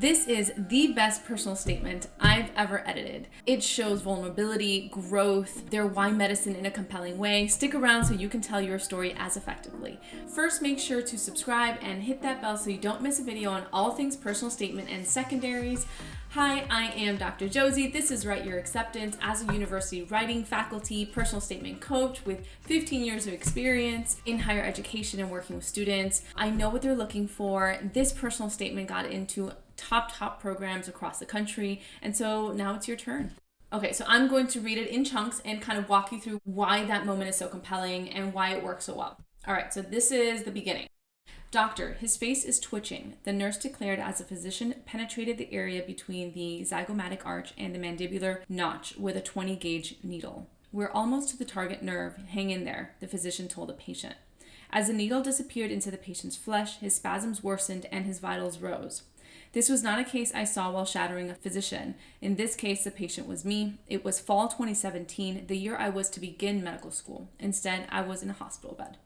This is the best personal statement I've ever edited. It shows vulnerability, growth, their why medicine in a compelling way. Stick around so you can tell your story as effectively. First, make sure to subscribe and hit that bell so you don't miss a video on all things personal statement and secondaries. Hi, I am Dr. Josie. This is Write Your Acceptance as a university writing faculty, personal statement coach with 15 years of experience in higher education and working with students. I know what they're looking for. This personal statement got into top, top programs across the country. And so now it's your turn. Okay, so I'm going to read it in chunks and kind of walk you through why that moment is so compelling and why it works so well. All right, so this is the beginning. Doctor, his face is twitching. The nurse declared as the physician penetrated the area between the zygomatic arch and the mandibular notch with a 20 gauge needle. We're almost to the target nerve. Hang in there, the physician told the patient. As the needle disappeared into the patient's flesh, his spasms worsened and his vitals rose. This was not a case I saw while shadowing a physician. In this case, the patient was me. It was fall 2017, the year I was to begin medical school. Instead, I was in a hospital bed.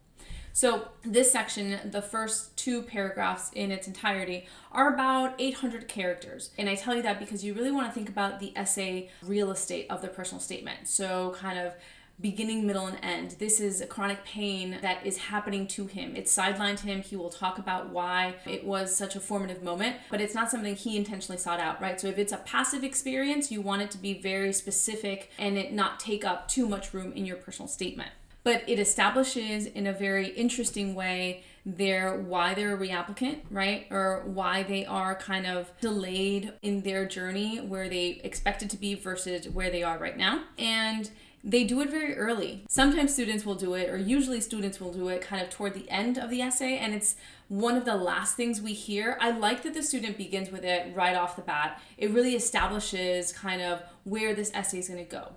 So this section, the first two paragraphs in its entirety, are about 800 characters. And I tell you that because you really want to think about the essay real estate of the personal statement. So kind of beginning, middle, and end. This is a chronic pain that is happening to him. It sidelined him. He will talk about why it was such a formative moment, but it's not something he intentionally sought out, right? So if it's a passive experience, you want it to be very specific and it not take up too much room in your personal statement but it establishes in a very interesting way their why they're a reapplicant, right? Or why they are kind of delayed in their journey where they expected to be versus where they are right now. And they do it very early. Sometimes students will do it, or usually students will do it kind of toward the end of the essay, and it's one of the last things we hear. I like that the student begins with it right off the bat. It really establishes kind of where this essay is going to go.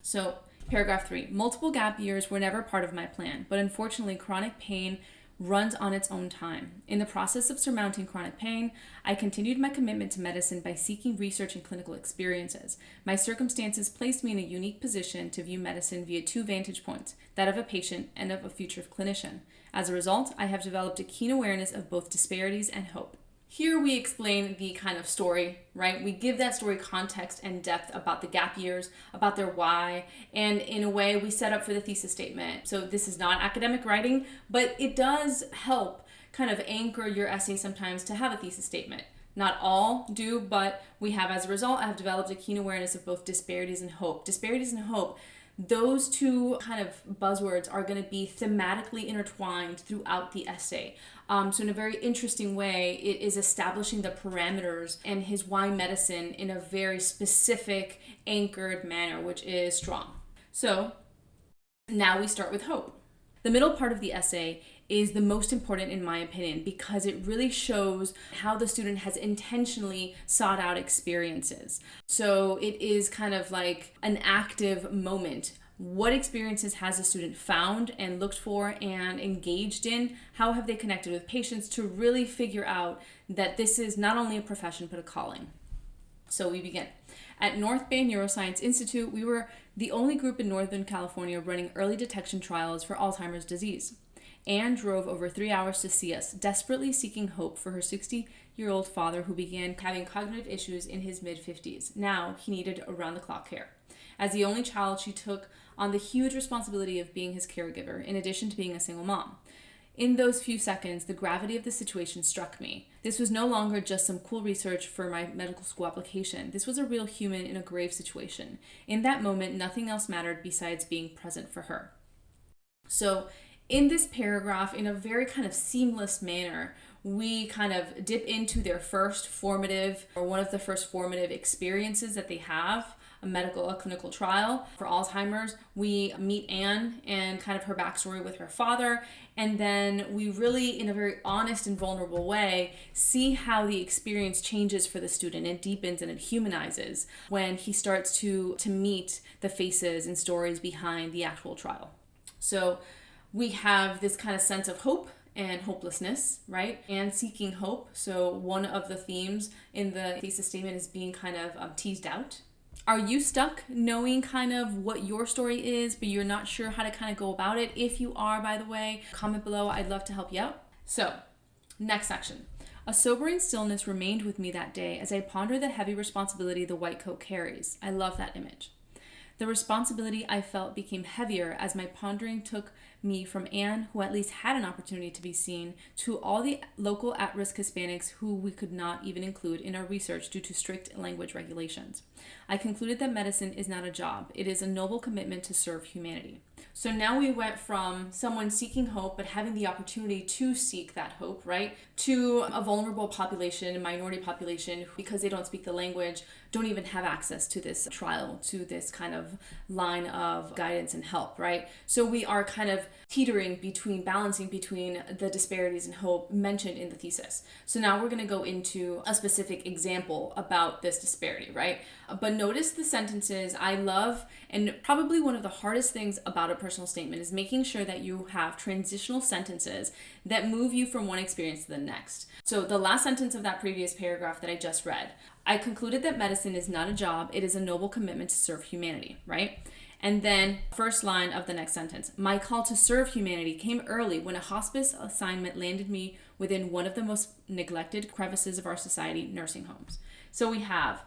So paragraph three, multiple gap years were never part of my plan, but unfortunately chronic pain runs on its own time. In the process of surmounting chronic pain, I continued my commitment to medicine by seeking research and clinical experiences. My circumstances placed me in a unique position to view medicine via two vantage points, that of a patient and of a future clinician. As a result, I have developed a keen awareness of both disparities and hope. Here we explain the kind of story, right? We give that story context and depth about the gap years, about their why, and in a way we set up for the thesis statement. So this is not academic writing, but it does help kind of anchor your essay sometimes to have a thesis statement. Not all do, but we have as a result, I have developed a keen awareness of both disparities and hope. Disparities and hope those two kind of buzzwords are going to be thematically intertwined throughout the essay. Um, so in a very interesting way, it is establishing the parameters and his why medicine in a very specific, anchored manner, which is strong. So now we start with hope. The middle part of the essay is the most important in my opinion because it really shows how the student has intentionally sought out experiences. So it is kind of like an active moment what experiences has a student found and looked for and engaged in? How have they connected with patients to really figure out that this is not only a profession but a calling? So we begin. At North Bay Neuroscience Institute, we were the only group in Northern California running early detection trials for Alzheimer's disease. Anne drove over three hours to see us, desperately seeking hope for her 60 year old father who began having cognitive issues in his mid 50s. Now he needed around the clock care. As the only child, she took on the huge responsibility of being his caregiver, in addition to being a single mom. In those few seconds, the gravity of the situation struck me. This was no longer just some cool research for my medical school application. This was a real human in a grave situation. In that moment, nothing else mattered besides being present for her. So, in this paragraph, in a very kind of seamless manner, we kind of dip into their first formative or one of the first formative experiences that they have a medical, a clinical trial for Alzheimer's. We meet Anne and kind of her backstory with her father. And then we really, in a very honest and vulnerable way, see how the experience changes for the student. It deepens and it humanizes when he starts to, to meet the faces and stories behind the actual trial. So we have this kind of sense of hope and hopelessness, right? And seeking hope. So one of the themes in the thesis statement is being kind of um, teased out are you stuck knowing kind of what your story is, but you're not sure how to kind of go about it? If you are, by the way, comment below. I'd love to help you out. So, next section. A sobering stillness remained with me that day as I pondered the heavy responsibility the white coat carries. I love that image. The responsibility I felt became heavier as my pondering took me from Anne, who at least had an opportunity to be seen, to all the local at risk Hispanics who we could not even include in our research due to strict language regulations. I concluded that medicine is not a job, it is a noble commitment to serve humanity. So now we went from someone seeking hope but having the opportunity to seek that hope, right, to a vulnerable population, a minority population, because they don't speak the language, don't even have access to this trial, to this kind of line of guidance and help, right? So we are kind of teetering between, balancing between the disparities and hope mentioned in the thesis. So now we're going to go into a specific example about this disparity, right? But notice the sentences I love, and probably one of the hardest things about personal statement is making sure that you have transitional sentences that move you from one experience to the next. So the last sentence of that previous paragraph that I just read, I concluded that medicine is not a job, it is a noble commitment to serve humanity, right? And then, first line of the next sentence My call to serve humanity came early when a hospice assignment landed me within one of the most neglected crevices of our society nursing homes. So we have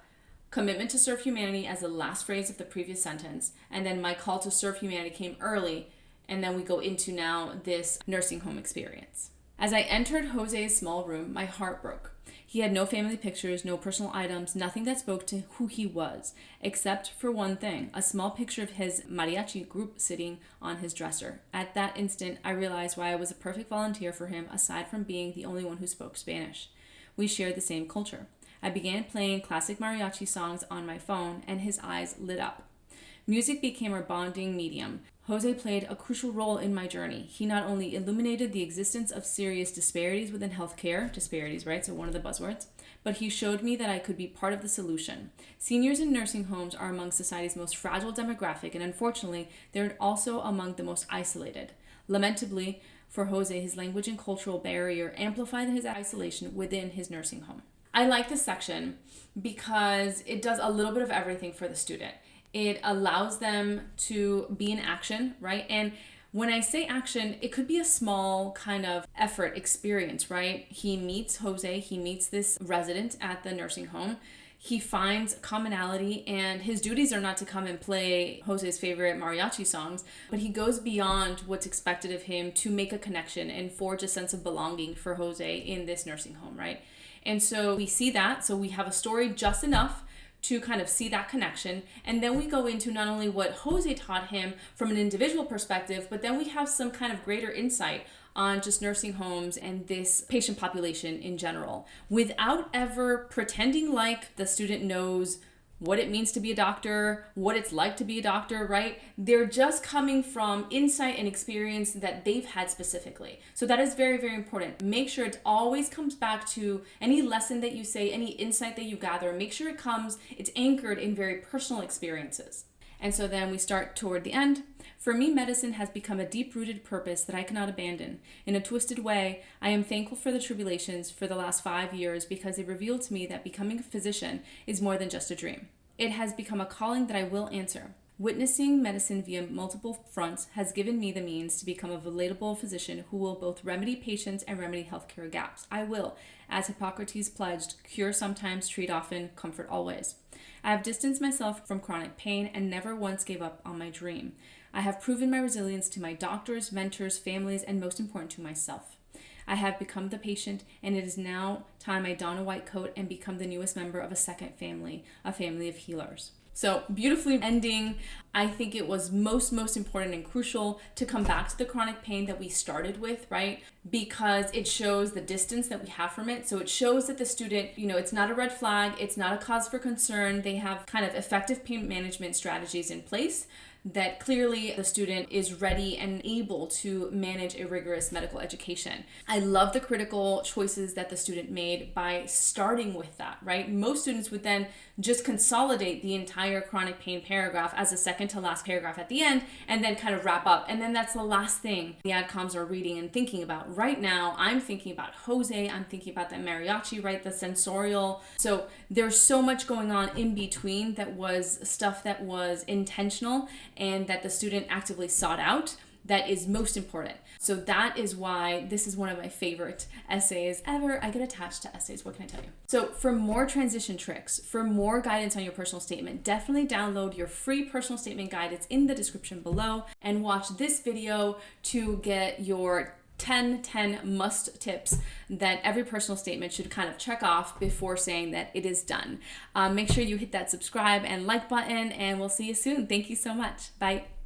commitment to serve humanity as the last phrase of the previous sentence, and then my call to serve humanity came early, and then we go into now this nursing home experience. As I entered Jose's small room, my heart broke. He had no family pictures, no personal items, nothing that spoke to who he was, except for one thing a small picture of his mariachi group sitting on his dresser. At that instant, I realized why I was a perfect volunteer for him, aside from being the only one who spoke Spanish. We shared the same culture. I began playing classic mariachi songs on my phone, and his eyes lit up. Music became our bonding medium. Jose played a crucial role in my journey. He not only illuminated the existence of serious disparities within healthcare, disparities, right? So, one of the buzzwords, but he showed me that I could be part of the solution. Seniors in nursing homes are among society's most fragile demographic, and unfortunately, they're also among the most isolated. Lamentably, for Jose, his language and cultural barrier amplified his isolation within his nursing home. I like this section because it does a little bit of everything for the student. It allows them to be in action, right? And when I say action, it could be a small kind of effort experience, right? He meets Jose, he meets this resident at the nursing home. He finds commonality, and his duties are not to come and play Jose's favorite mariachi songs, but he goes beyond what's expected of him to make a connection and forge a sense of belonging for Jose in this nursing home, right? And so we see that. So we have a story just enough to kind of see that connection. And then we go into not only what Jose taught him from an individual perspective, but then we have some kind of greater insight on just nursing homes and this patient population in general without ever pretending like the student knows what it means to be a doctor, what it's like to be a doctor, right? They're just coming from insight and experience that they've had specifically. So that is very, very important. Make sure it always comes back to any lesson that you say, any insight that you gather, make sure it comes, it's anchored in very personal experiences. And so then we start toward the end. For me, medicine has become a deep rooted purpose that I cannot abandon. In a twisted way, I am thankful for the tribulations for the last five years because they revealed to me that becoming a physician is more than just a dream. It has become a calling that I will answer. Witnessing medicine via multiple fronts has given me the means to become a relatable physician who will both remedy patients and remedy healthcare gaps. I will, as Hippocrates pledged, cure sometimes, treat often, comfort always. I have distanced myself from chronic pain and never once gave up on my dream. I have proven my resilience to my doctors, mentors, families, and most important to myself. I have become the patient, and it is now time I don a white coat and become the newest member of a second family, a family of healers. So, beautifully ending. I think it was most, most important and crucial to come back to the chronic pain that we started with, right? Because it shows the distance that we have from it. So, it shows that the student, you know, it's not a red flag, it's not a cause for concern. They have kind of effective pain management strategies in place that clearly the student is ready and able to manage a rigorous medical education. I love the critical choices that the student made by starting with that, right? Most students would then just consolidate the entire chronic pain paragraph as a second to last paragraph at the end and then kind of wrap up. And then that's the last thing the adcoms are reading and thinking about. Right now, I'm thinking about Jose, I'm thinking about the mariachi, right? The sensorial. So there's so much going on in between that was stuff that was intentional and that the student actively sought out that is most important. So that is why this is one of my favorite essays ever. I get attached to essays, what can I tell you? So for more transition tricks, for more guidance on your personal statement, definitely download your free personal statement guide. It's in the description below and watch this video to get your 10 10 must tips that every personal statement should kind of check off before saying that it is done. Um, make sure you hit that subscribe and like button, and we'll see you soon. Thank you so much. Bye.